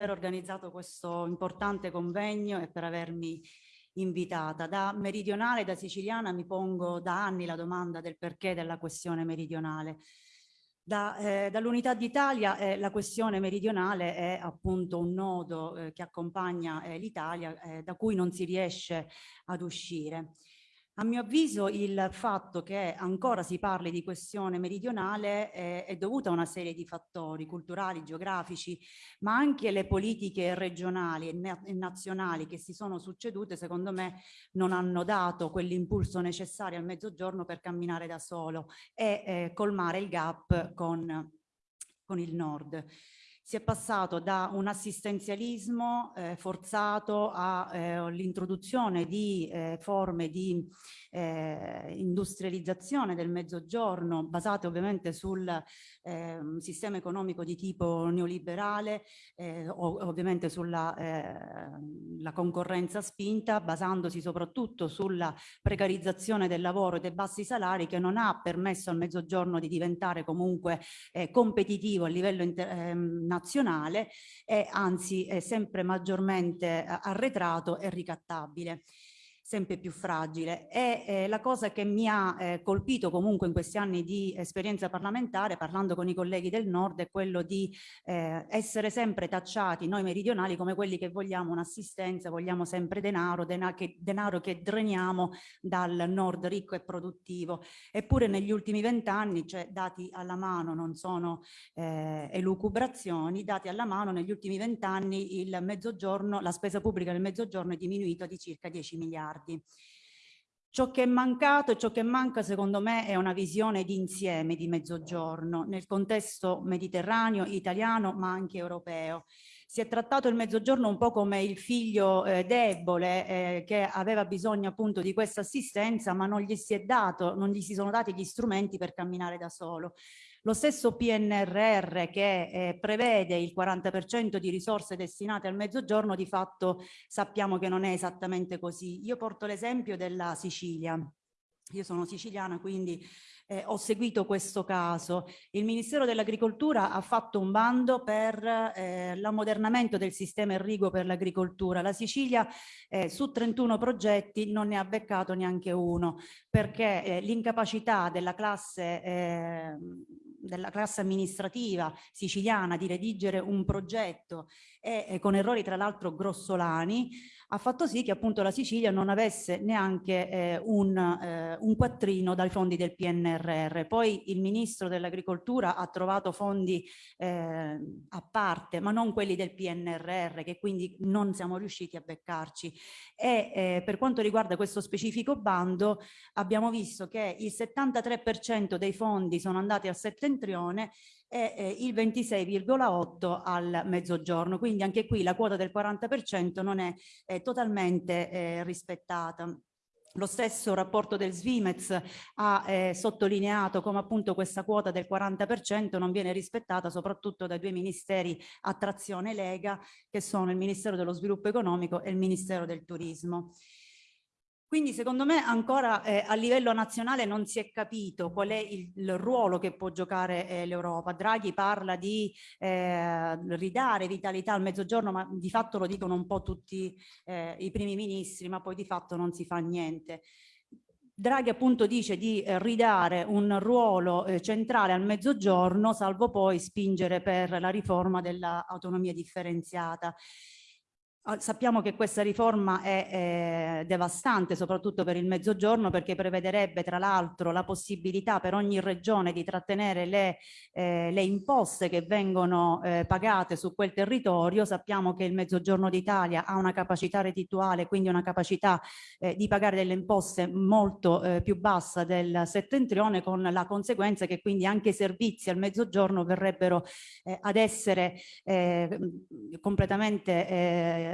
aver organizzato questo importante convegno e per avermi invitata. Da meridionale, da siciliana, mi pongo da anni la domanda del perché della questione meridionale. Da, eh, Dall'Unità d'Italia eh, la questione meridionale è appunto un nodo eh, che accompagna eh, l'Italia eh, da cui non si riesce ad uscire. A mio avviso il fatto che ancora si parli di questione meridionale è, è dovuto a una serie di fattori culturali, geografici, ma anche le politiche regionali e, nazionali che si sono succedute, secondo me, non hanno dato quell'impulso necessario al mezzogiorno per camminare da solo e eh, colmare il gap con, con il nord si è passato da un assistenzialismo eh, forzato all'introduzione eh, di eh, forme di eh, industrializzazione del mezzogiorno basate ovviamente sul ehm, sistema economico di tipo neoliberale, eh, ovviamente sulla eh, concorrenza spinta, basandosi soprattutto sulla precarizzazione del lavoro e dei bassi salari che non ha permesso al mezzogiorno di diventare comunque competitivo a livello nazionale nazionale e anzi è sempre maggiormente eh, arretrato e ricattabile sempre più fragile. E eh, la cosa che mi ha eh, colpito comunque in questi anni di esperienza parlamentare, parlando con i colleghi del nord, è quello di eh, essere sempre tacciati noi meridionali come quelli che vogliamo un'assistenza, vogliamo sempre denaro, dena che, denaro che dreniamo dal nord ricco e produttivo. Eppure negli ultimi vent'anni, cioè dati alla mano, non sono eh, elucubrazioni, dati alla mano negli ultimi vent'anni il mezzogiorno, la spesa pubblica del mezzogiorno è diminuita di circa 10 miliardi miliardi. Ciò che è mancato e ciò che manca secondo me è una visione di insieme di mezzogiorno nel contesto mediterraneo, italiano ma anche europeo. Si è trattato il mezzogiorno un po' come il figlio eh, debole eh, che aveva bisogno appunto di questa assistenza ma non gli si è dato, non gli si sono dati gli strumenti per camminare da solo. Lo stesso PNRR che eh, prevede il 40% di risorse destinate al mezzogiorno, di fatto sappiamo che non è esattamente così. Io porto l'esempio della Sicilia. Io sono siciliana, quindi eh, ho seguito questo caso. Il Ministero dell'Agricoltura ha fatto un bando per eh, l'ammodernamento del sistema irriguo per l'agricoltura. La Sicilia eh, su 31 progetti non ne ha beccato neanche uno perché eh, l'incapacità della classe ehm, della classe amministrativa siciliana di redigere un progetto e, e con errori tra l'altro grossolani ha fatto sì che appunto la Sicilia non avesse neanche eh, un, eh, un, quattrino dai fondi del PNRR. Poi il ministro dell'agricoltura ha trovato fondi eh, a parte, ma non quelli del PNRR, che quindi non siamo riusciti a beccarci. E eh, per quanto riguarda questo specifico bando, abbiamo visto che il 73% dei fondi sono andati al settentrione e eh, il 26,8 al mezzogiorno. Quindi anche qui la quota del 40% non è eh, totalmente eh, rispettata. Lo stesso rapporto del Svimez ha eh, sottolineato come appunto questa quota del 40% non viene rispettata soprattutto dai due ministeri attrazione Lega che sono il Ministero dello Sviluppo Economico e il Ministero del Turismo. Quindi secondo me ancora eh, a livello nazionale non si è capito qual è il, il ruolo che può giocare eh, l'Europa. Draghi parla di eh, ridare vitalità al mezzogiorno, ma di fatto lo dicono un po' tutti eh, i primi ministri, ma poi di fatto non si fa niente. Draghi appunto dice di eh, ridare un ruolo eh, centrale al mezzogiorno, salvo poi spingere per la riforma dell'autonomia differenziata. Ah, sappiamo che questa riforma è eh, devastante soprattutto per il mezzogiorno perché prevederebbe tra l'altro la possibilità per ogni regione di trattenere le, eh, le imposte che vengono eh, pagate su quel territorio. Sappiamo che il mezzogiorno d'Italia ha una capacità reddituale, quindi una capacità eh, di pagare delle imposte molto eh, più bassa del settentrione con la conseguenza che quindi anche i servizi al mezzogiorno verrebbero eh, ad essere completamente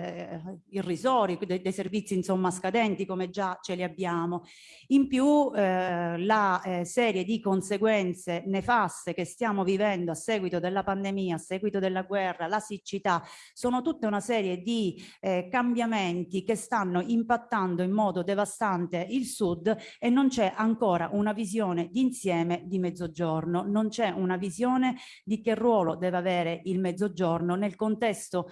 eh, irrisori, dei, dei, servizi insomma scadenti come già ce li abbiamo. In più eh, la eh, serie di conseguenze nefaste che stiamo vivendo a seguito della pandemia, a seguito della guerra, la siccità, sono tutta una serie di eh, cambiamenti che stanno impattando in modo devastante il sud e non c'è ancora una visione d'insieme di mezzogiorno, non c'è una visione di che ruolo deve avere il mezzogiorno nel contesto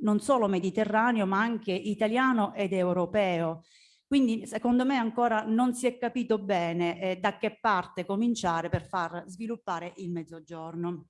non solo mediterraneo ma anche italiano ed europeo. Quindi secondo me ancora non si è capito bene eh, da che parte cominciare per far sviluppare il mezzogiorno.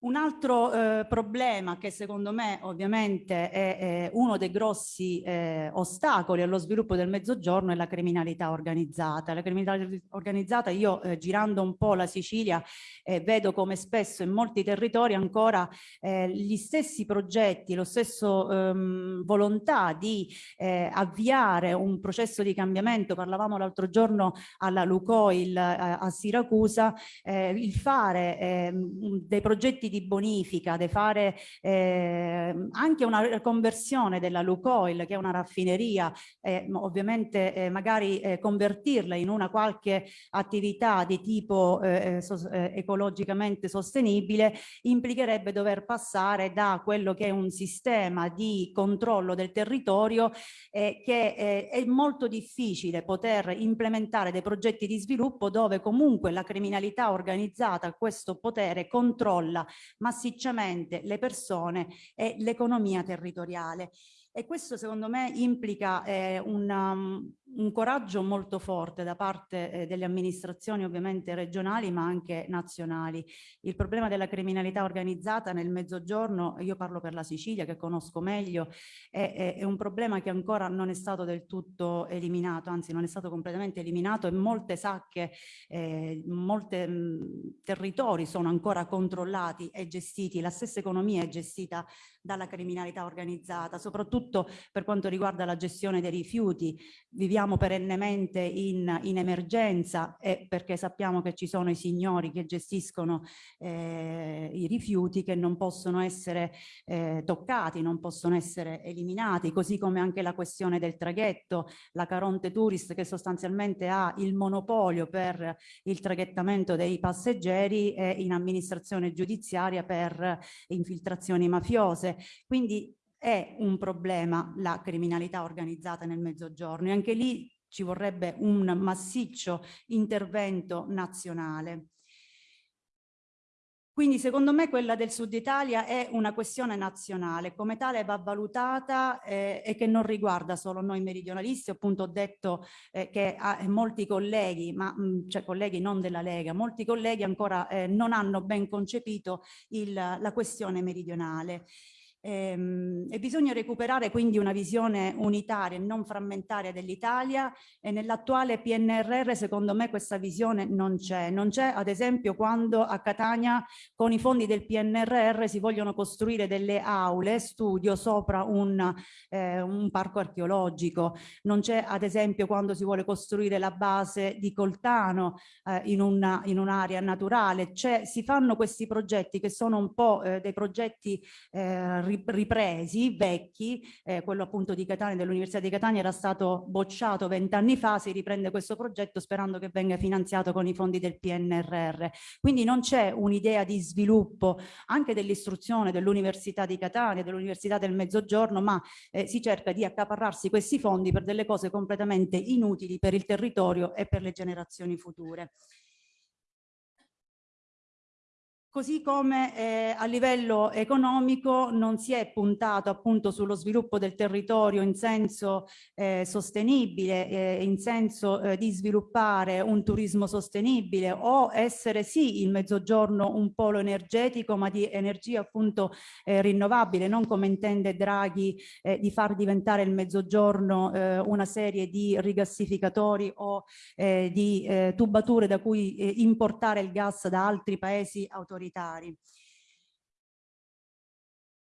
Un altro eh, problema che secondo me ovviamente è, è uno dei grossi eh, ostacoli allo sviluppo del mezzogiorno è la criminalità organizzata. La criminalità organizzata io eh, girando un po' la Sicilia eh, vedo come spesso in molti territori ancora eh, gli stessi progetti, lo stesso ehm, volontà di eh, avviare un processo di cambiamento, parlavamo l'altro giorno alla Lucoil a Siracusa, il fare ehm, dei progetti di bonifica, di fare eh, anche una conversione della Lucoil, che è una raffineria, eh, ovviamente eh, magari eh, convertirla in una qualche attività di tipo eh, eh, so, ecologicamente sostenibile, implicherebbe dover passare da quello che è un sistema di controllo del territorio che è molto difficile poter implementare dei progetti di sviluppo dove comunque la criminalità organizzata questo potere controlla massicciamente le persone e l'economia territoriale. E questo secondo me implica eh, un, um, un, coraggio molto forte da parte eh, delle amministrazioni ovviamente regionali ma anche nazionali. Il problema della criminalità organizzata nel mezzogiorno, io parlo per la Sicilia che conosco meglio, è, è, è un problema che ancora non è stato del tutto eliminato, anzi non è stato completamente eliminato e molte sacche, eh, molti territori sono ancora controllati e gestiti, la stessa economia è gestita dalla criminalità organizzata, soprattutto per quanto riguarda la gestione dei rifiuti. Viviamo perennemente in, in emergenza e perché sappiamo che ci sono i signori che gestiscono eh, i rifiuti che non possono essere eh, toccati, non possono essere eliminati, così come anche la questione del traghetto, la Caronte Tourist che sostanzialmente ha il monopolio per il traghettamento dei passeggeri e in amministrazione giudiziaria per infiltrazioni mafiose. Quindi è un problema la criminalità organizzata nel mezzogiorno e anche lì ci vorrebbe un massiccio intervento nazionale. Quindi secondo me quella del Sud Italia è una questione nazionale, come tale va valutata eh, e che non riguarda solo noi meridionalisti, appunto ho detto eh, che ah, molti colleghi, ma mh, mm, cioè colleghi non della Lega, molti colleghi ancora eh, non hanno ben concepito il, la questione meridionale. Ehm, e bisogna recuperare quindi una visione unitaria e non frammentaria dell'Italia e nell'attuale PNRR secondo me questa visione non c'è. Non c'è ad esempio quando a Catania con i fondi del PNRR si vogliono costruire delle aule studio sopra un, eh, un parco archeologico. Non c'è ad esempio quando si vuole costruire la base di Coltano eh, in un'area un naturale. Cioè, si fanno questi progetti che sono un po' eh, dei progetti eh, ripresi, vecchi, eh, quello appunto di Catania, dell'Università di Catania era stato bocciato vent'anni fa, si riprende questo progetto sperando che venga finanziato con i fondi del PNRR. Quindi non c'è un'idea di sviluppo anche dell'istruzione dell'Università di Catania, dell'Università del Mezzogiorno, ma eh, si cerca di accaparrarsi questi fondi per delle cose completamente inutili per il territorio e per le generazioni future. Così come eh, a livello economico non si è puntato appunto sullo sviluppo del territorio in senso eh, sostenibile, eh, in senso eh, di sviluppare un turismo sostenibile o essere sì il mezzogiorno un polo energetico ma di energia appunto eh, rinnovabile, non come intende Draghi eh, di far diventare il mezzogiorno una serie di rigassificatori o di tubature da cui importare il gas da altri paesi autoritari autoritari.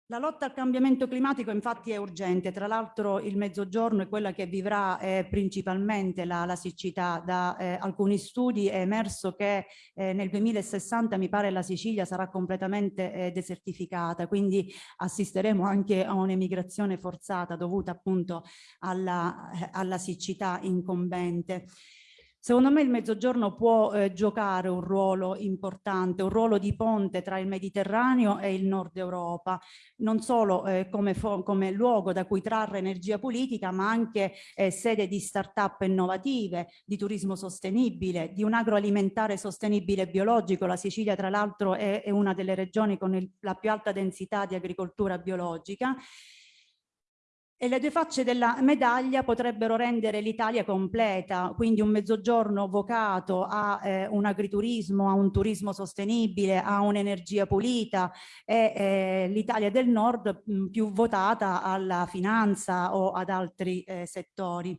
La lotta al cambiamento climatico infatti è urgente, tra l'altro il mezzogiorno è quella che vivrà eh, principalmente la, la, siccità. Da eh, alcuni studi è emerso che eh, nel 2060 mi pare la Sicilia sarà completamente eh, desertificata, quindi assisteremo anche a un'emigrazione forzata dovuta appunto alla, alla siccità incombente. Secondo me il Mezzogiorno può eh, giocare un ruolo importante, un ruolo di ponte tra il Mediterraneo e il Nord Europa, non solo eh, come, come, luogo da cui trarre energia politica, ma anche eh, sede di start-up innovative, di turismo sostenibile, di un agroalimentare sostenibile e biologico. La Sicilia, tra l'altro, è, è, una delle regioni con il, la più alta densità di agricoltura biologica e le due facce della medaglia potrebbero rendere l'Italia completa, quindi un mezzogiorno vocato a eh, un agriturismo, a un turismo sostenibile, a un'energia pulita e eh, l'Italia del nord mh, più votata alla finanza o ad altri eh, settori.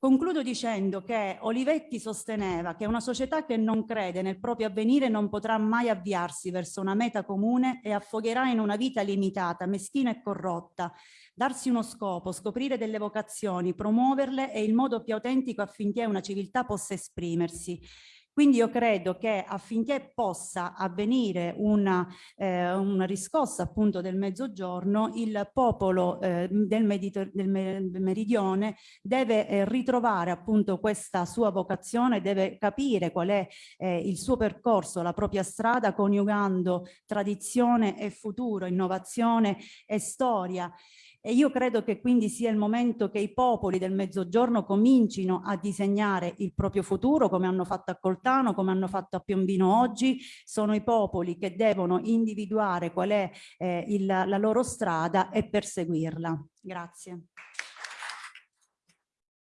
Concludo dicendo che Olivetti sosteneva che una società che non crede nel proprio avvenire non potrà mai avviarsi verso una meta comune e affogherà in una vita limitata, meschina e corrotta. Darsi uno scopo, scoprire delle vocazioni, promuoverle è il modo più autentico affinché una civiltà possa esprimersi. Quindi io credo che affinché possa avvenire una, eh, una riscossa appunto del mezzogiorno, il popolo eh, del, del, meridione deve eh, ritrovare appunto questa sua vocazione, deve capire qual è eh, il suo percorso, la propria strada, coniugando tradizione e futuro, innovazione e storia. E io credo che quindi sia il momento che i popoli del Mezzogiorno comincino a disegnare il proprio futuro, come hanno fatto a Coltano, come hanno fatto a Piombino oggi. Sono i popoli che devono individuare qual è eh, il, la loro strada e perseguirla. Grazie.